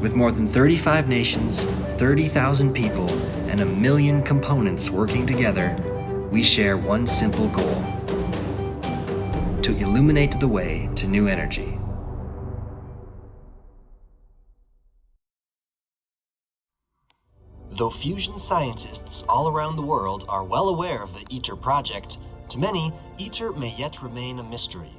With more than 35 nations, 30,000 people, and a million components working together, we share one simple goal to illuminate the way to new energy. Though fusion scientists all around the world are well aware of the ITER project, to many, ITER may yet remain a mystery.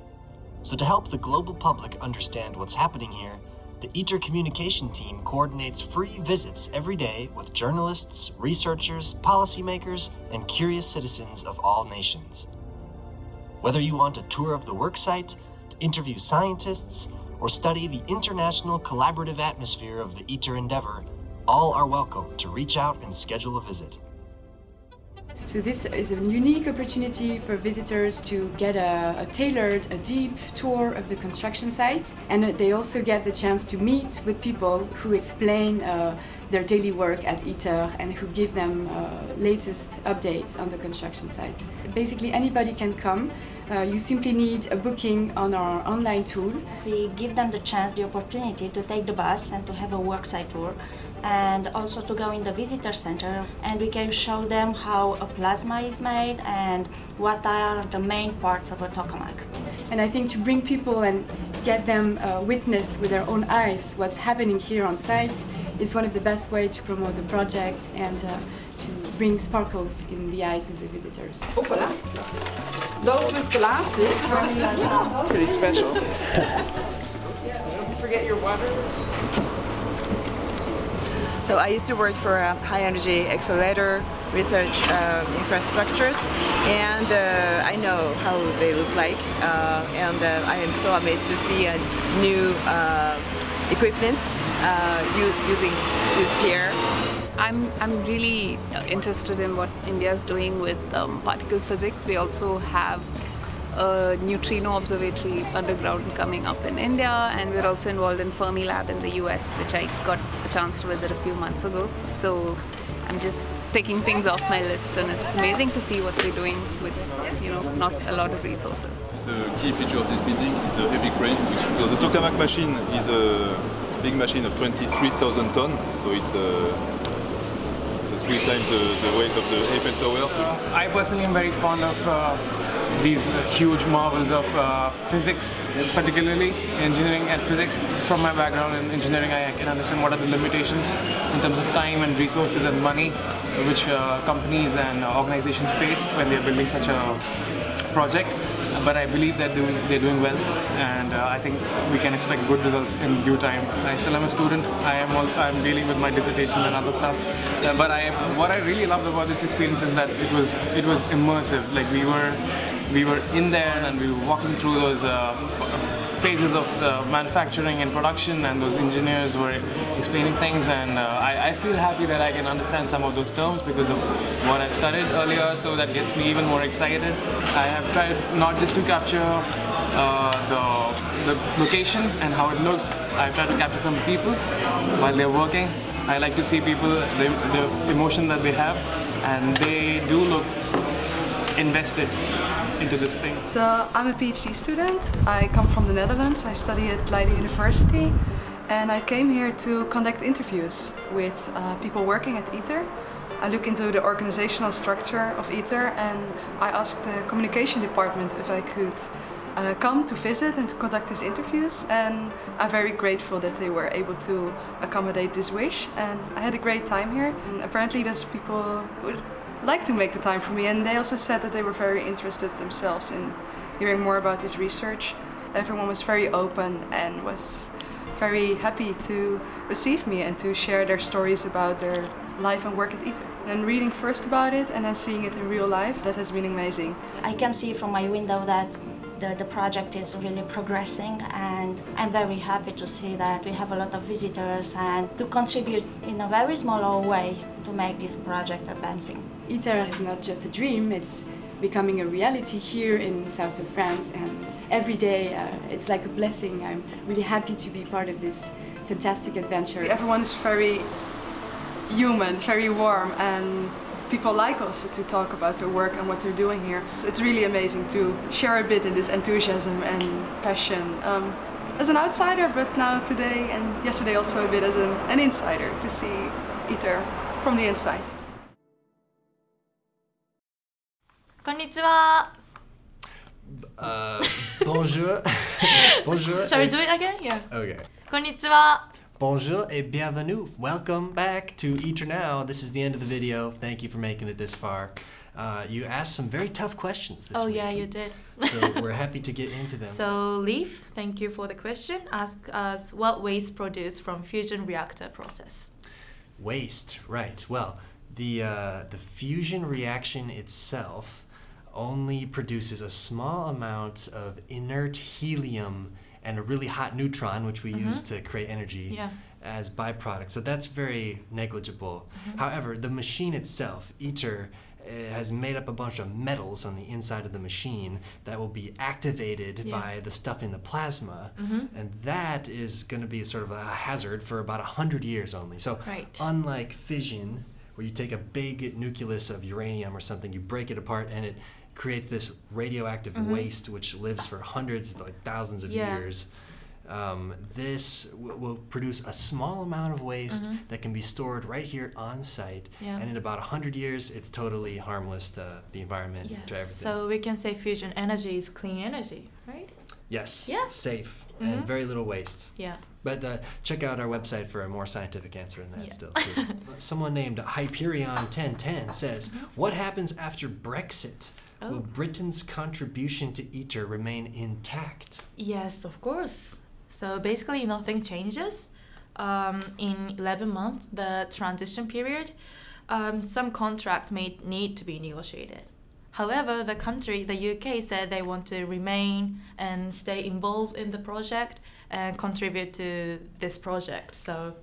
So to help the global public understand what's happening here, the ITER communication team coordinates free visits every day with journalists, researchers, policymakers, and curious citizens of all nations. Whether you want a tour of the worksite, to interview scientists, or study the international collaborative atmosphere of the ITER endeavor, all are welcome to reach out and schedule a visit. So this is a unique opportunity for visitors to get a, a, tailored, a deep tour of the construction site and they also get the chance to meet with people who explain uh, their daily work at ITER and who give them uh, latest updates on the construction site. Basically anybody can come. Uh, you simply need a booking on our online tool. We give them the chance, the opportunity to take the bus and to have a worksite tour and also to go in the visitor center and we can show them how a plasma is made and what are the main parts of a tokamak. And I think to bring people and get them uh, witness with their own eyes what's happening here on site is one of the best way to promote the project and uh, to bring sparkles in the eyes of the visitors. Hoppala. Those with glasses. Pretty special. Don't forget your water. So I used to work for high energy accelerator research uh, infrastructures and uh, I know how they look like uh, and uh, I am so amazed to see a new equipment using used here. I'm, I'm really interested in what India is doing with um, particle physics. We also have a neutrino observatory underground coming up in India and we're also involved in Fermilab in the US which I got a chance to visit a few months ago. So I'm just taking things off my list and it's amazing to see what we're doing with you know not a lot of resources. The key feature of this building is the heavy crane. Which, so the tokamak machine is a big machine of 23,000 tons, so it's a three times the, the, weight of the Eiffel Tower. Uh, I personally am very fond of uh, these huge marvels of uh, physics, particularly engineering and physics. From my background in engineering, I can understand what are the limitations in terms of time and resources and money which uh, companies and organizations face when they're building such a project but I believe that they're doing well and uh, I think we can expect good results in due time. I still am a student, I am all, I'm dealing with my dissertation and other stuff uh, but I, what I really loved about this experience is that it was, it was immersive, like we were we were in there and we were walking through those uh, phases of uh, manufacturing and production and those engineers were explaining things and uh, I, I, feel happy that I can understand some of those terms because of what I studied earlier so that gets me even more excited. I have tried not just to capture uh, the, the location and how it looks, I've tried to capture some people while they're working. I like to see people, the, the emotion that they have and they do look invested into this thing? So I'm a PhD student. I come from the Netherlands. I study at Leiden University and I came here to conduct interviews with uh, people working at ITER. I look into the organizational structure of ITER and I asked the communication department if I could uh, come to visit and to conduct these interviews and I'm very grateful that they were able to accommodate this wish and I had a great time here. And apparently there's people like to make the time for me and they also said that they were very interested themselves in hearing more about this research. Everyone was very open and was very happy to receive me and to share their stories about their life and work at ITER. And reading first about it and then seeing it in real life, that has been amazing. I can see from my window that the, the project is really progressing and I'm very happy to see that we have a lot of visitors and to contribute in a very small way to make this project advancing. ITER is not just a dream, it's becoming a reality here in the south of France and every day uh, it's like a blessing. I'm really happy to be part of this fantastic adventure. Everyone is very human, very warm and people like us to talk about their work and what they're doing here. So it's really amazing to share a bit in this enthusiasm and passion. Um, as an outsider, but now today and yesterday also a bit as an, an insider to see ITER from the inside. こんにちは。 Uh, bonjour. bonjour. Shall we et- do it again? Yeah. Okay. こんにちは。 Bonjour et bienvenue. Welcome back to ITER Now. This is the end of the video. Thank you for making it this far. Uh, you asked some very tough questions this Oh week. yeah, you did. so we're happy to get into them. So Leaf, thank you for the question. Ask us what waste produced from fusion reactor process. Waste, right. Well, the, uh, the fusion reaction itself only produces a small amount of inert helium and a really hot neutron, which we mm-hmm. use to create energy, Yeah. as byproduct. So that's very negligible. Mm-hmm. However, the machine itself, ITER, uh, eh, has made up a bunch of metals on the inside of the machine that will be activated Yeah. by the stuff in the plasma, mm-hmm. and that is going to be sort of a hazard for about 100 years only. So, Right. unlike fission, where you take a big nucleus of uranium or something, you break it apart, and it creates this radioactive waste which lives for hundreds, like thousands of Yeah. years. Um, this w- will produce a small amount of waste that can be stored right here on site, Yeah. and in about 100 years, it's totally harmless to the environment, to everything. So we can say fusion energy is clean energy, right? yes, Yeah. safe, Mhm. and very little waste. Yeah. But uh, check out our website for a more scientific answer than that Yeah. still. Someone named Hyperion1010 says, What happens after Brexit? Oh. Will Britain's contribution to ITER remain intact? Yes, of course. So basically, nothing changes. Um, in 11 months, the transition period, um, some contracts may need to be negotiated. However, the country, the UK, said they want to remain and stay involved in the project and contribute to this project. So,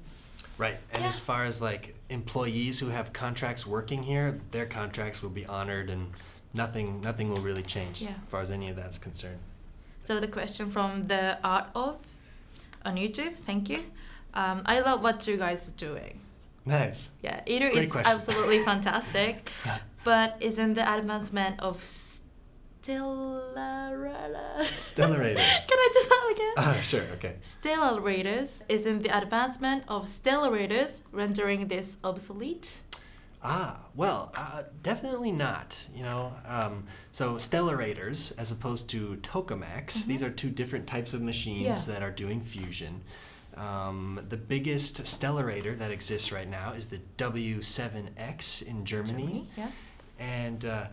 Right. And Yeah. as far as like employees who have contracts working here, their contracts will be honored and nothing nothing will really change Yeah. as far as any of that's concerned. so the question from the art of on YouTube. Thank you. Um, I love what you guys are doing. Nice. Yeah, Great is question. absolutely fantastic, but isn't the advancement of stellar Stellarators. Can I do that again? Ah, sure, okay. Stellarators isn't the advancement of stellarators rendering this obsolete? Ah, well, uh, definitely not. You know, um, so stellarators, as opposed to tokamaks, these are two different types of machines Mm-hmm. Yeah. that are doing fusion. Um, the biggest stellarator that exists right now is the W7X in Germany, Germany, yeah. and uh,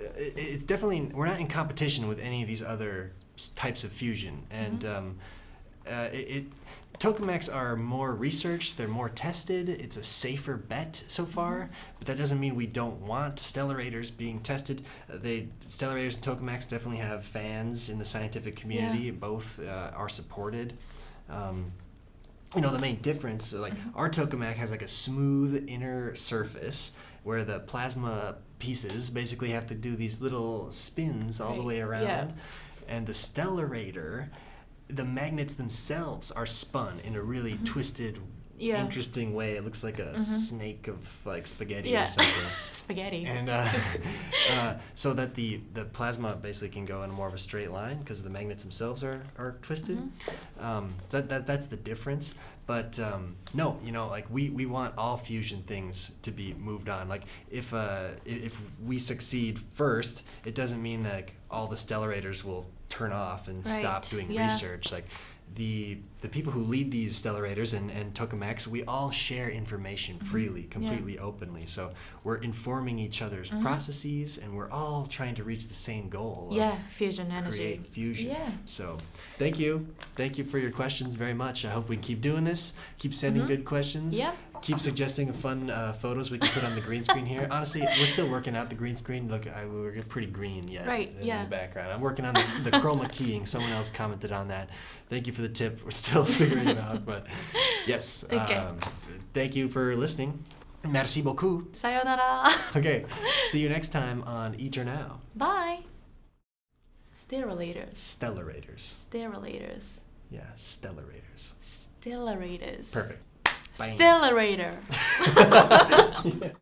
i- it's definitely we're not in competition with any of these other types of fusion, and Mm-hmm. um, uh, it, it tokamaks are more researched, they're more tested. It's a safer bet so far, but that doesn't mean we don't want stellarators being tested. Uh, they stellarators and tokamaks definitely have fans in the scientific community. Both uh, are supported. Um, you know the main difference like our tokamak has like a smooth inner surface where the plasma pieces basically have to do these little spins all the way around yeah. and the stellarator the magnets themselves are spun in a really twisted Yeah. interesting way it looks like a snake of like spaghetti Yeah. or something Spaghetti. and uh, uh, so that the, the plasma basically can go in more of a straight line because the magnets themselves are, are twisted. Um, that, that that's the difference. But um, no, you know, like we, we want all fusion things to be moved on. Like if uh, if we succeed first, it doesn't mean that like, all the stellarators will turn off and stop doing yeah. research. Like the the people who lead these stellarators and, and tokamaks, we all share information Mm-hmm. freely, completely openly. So we're informing each other's processes and we're all trying to reach the same goal. of yeah, fusion energy. Create fusion. Yeah. So thank you. Thank you for your questions very much. I hope we keep doing this. Keep sending good questions. Mm-hmm. Keep suggesting fun uh, photos we can put on the green screen here. Honestly, we're still working out the green screen. Look, I, we're pretty green yet Right, in yeah. the background. I'm working on the, the chroma keying. Someone else commented on that. Thank you for the tip. We're still figuring it out, but yes. Okay. Um, thank you for listening. Merci beaucoup. Sayonara. Okay, see you next time on ITER Now. Bye. Sterillators. Stellarators. Sterillators. Yeah, stellarators. Stellarators. Perfect. Bang. Stellarator.